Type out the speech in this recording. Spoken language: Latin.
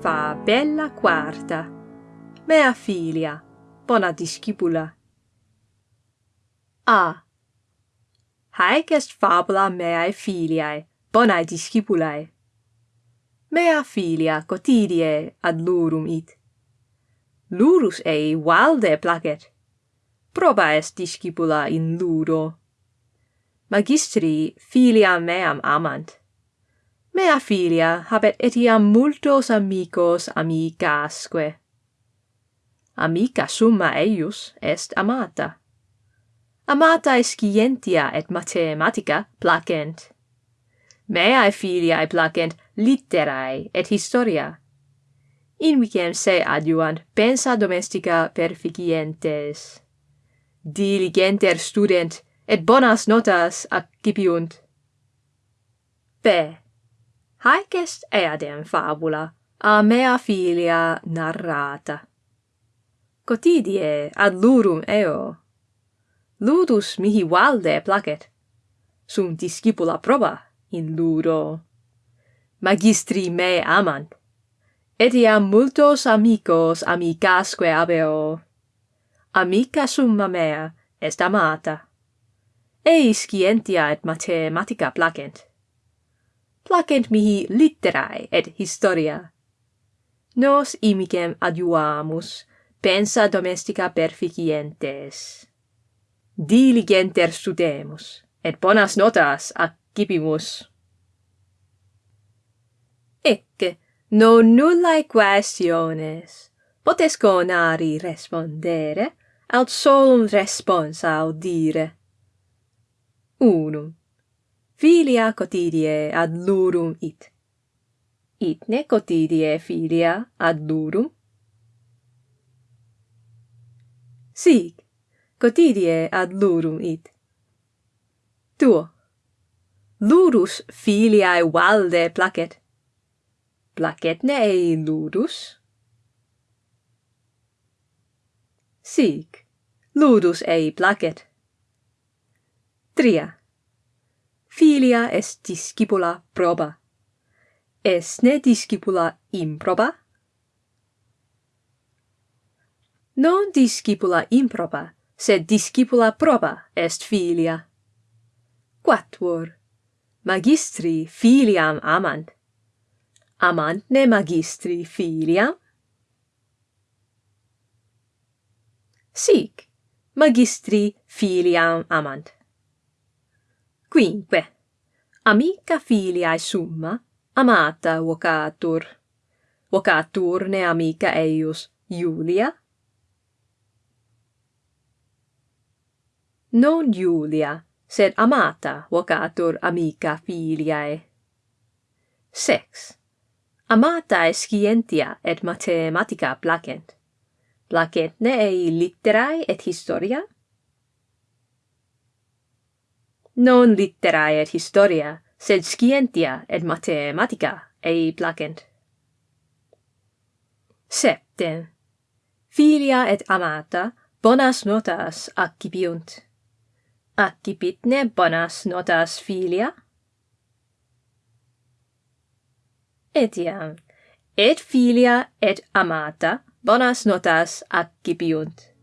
Fabella quarta. Mea filia, bona discipula. A. Haec est fabula meae filiae, bonae discipulae. Mea filia cotidie ad lurum it. Lurus ei valde placet. Proba est discipula in luro. Magistri filia meam amant. Mea filia habet etiam multos amicos amicasque. Amica summa eius est amata. Amatae scientia et mathematica placent. Meae filiae placent litterae et historia. Invicem se adjuvant pensa domestica perficientes. Diligenter student, et bonas notas accipiunt. B. Haec est eadem fabula a mea filia narrata. Cotidie ad lurum eo. Ludus mihi valde placet. Sunt discipula proba in ludo. Magistri me amant. Etiam multos amicos amicasque habeo. Amica summa mea est amata. Ei scientia et mathematica placent placent mihi litterae et historia. Nos imicem adiuamus, pensa domestica perficientes. Diligenter studemus, et bonas notas accipimus. Ecce, non nullae questiones, potes conari respondere, aut solum responsa audire. Unum filia cotidie ad lurum it. Itne cotidie filia ad lurum? Sic, cotidie ad lurum it. Tuo. Lurus filiae valde placet. ne ei lurus? Sic, lurus ei placet. Tria filia est discipula proba. Es ne discipula improba? Non discipula improba, sed discipula proba est filia. Quattuor. Magistri filiam amant. Amant ne magistri filiam? Sic, magistri filiam amant. Quinque, amica filiae summa, amata vocatur. Vocaturne amica eius Julia? Non Julia, sed amata vocatur amica filiae. Sex. Amatae scientia et mathematica placent. Placentne ei litterae et historia, non litterae et historia, sed scientia et mathematica ei placent. Septem. Filia et amata bonas notas accipiunt. Accipit ne bonas notas filia? Etiam, et filia et amata bonas notas accipiunt.